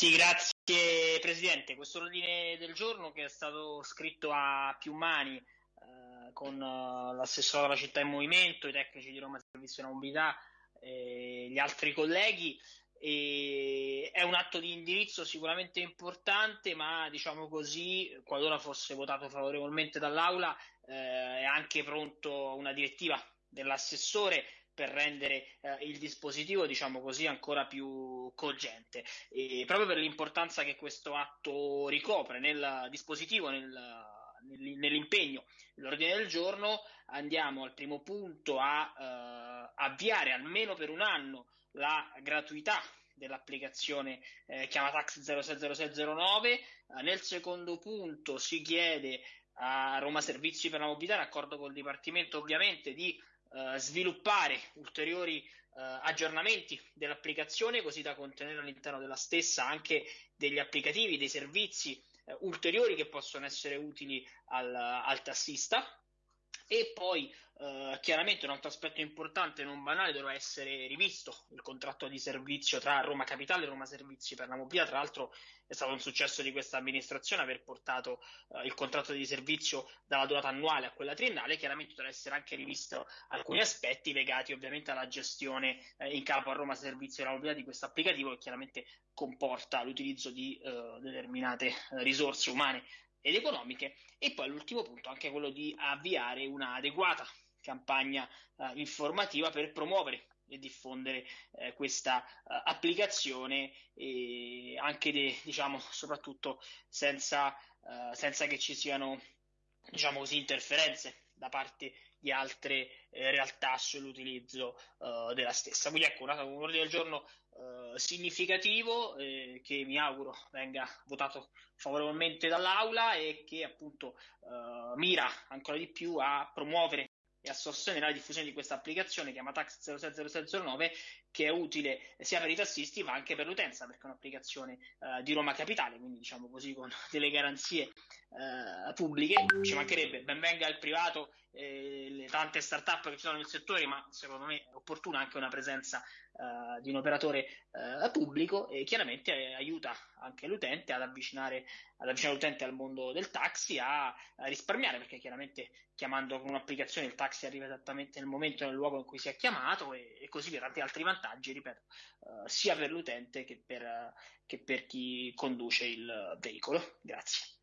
Sì, grazie Presidente. Questo ordine del giorno che è stato scritto a più mani eh, con uh, l'assessore della città in movimento, i tecnici di Roma Servizio della Mobilità e gli altri colleghi e è un atto di indirizzo sicuramente importante, ma diciamo così, qualora fosse votato favorevolmente dall'Aula, eh, è anche pronto una direttiva dell'assessore per rendere eh, il dispositivo, diciamo così, ancora più cogente. E proprio per l'importanza che questo atto ricopre nel dispositivo, nel, nell'impegno dell'ordine del giorno, andiamo al primo punto a eh, avviare almeno per un anno la gratuità dell'applicazione eh, Chiamatax 060609. Eh, nel secondo punto si chiede a Roma Servizi per la Mobilità, in accordo col Dipartimento ovviamente, di eh, sviluppare ulteriori eh, aggiornamenti dell'applicazione così da contenere all'interno della stessa anche degli applicativi, dei servizi eh, ulteriori che possono essere utili al, al tassista. E poi Uh, chiaramente un altro aspetto importante, non banale, dovrà essere rivisto il contratto di servizio tra Roma Capitale e Roma Servizi per la mobilità. Tra l'altro è stato un successo di questa amministrazione aver portato uh, il contratto di servizio dalla durata annuale a quella triennale. Chiaramente dovrà essere anche rivisto alcuni aspetti legati ovviamente alla gestione eh, in capo a Roma Servizi per la mobilità di questo applicativo che chiaramente comporta l'utilizzo di uh, determinate risorse umane ed economiche. E poi l'ultimo punto anche quello di avviare una adeguata campagna eh, informativa per promuovere e diffondere eh, questa uh, applicazione e anche de, diciamo soprattutto senza, uh, senza, che ci siano diciamo così interferenze da parte di altre eh, realtà sull'utilizzo uh, della stessa. Quindi ecco una, un ordine del giorno significativo eh, che mi auguro venga votato favorevolmente dall'Aula e che appunto mira ancora di più a promuovere e a sostenere la diffusione di questa applicazione chiamata Tax 060609 che è utile sia per i tassisti ma anche per l'utenza perché è un'applicazione uh, di Roma Capitale, quindi diciamo così con delle garanzie uh, pubbliche, ci mancherebbe ben venga il privato eh, le tante start-up che ci sono nel settore, ma secondo me è opportuna anche una presenza uh, di un operatore uh, pubblico e chiaramente eh, aiuta anche l'utente ad avvicinare, ad avvicinare l'utente al mondo del taxi, a, a, risparmiare, perché chiaramente chiamando con un'applicazione il taxi arriva esattamente nel momento e nel luogo in cui si è chiamato e, e così per tanti altri vantaggi, ripeto, uh, sia per l'utente che per, che per chi conduce il veicolo. Grazie.